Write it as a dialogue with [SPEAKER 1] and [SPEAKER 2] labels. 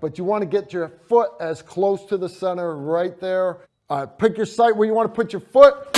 [SPEAKER 1] but you want to get your foot as close to the center right there. Uh, pick your site where you want to put your foot.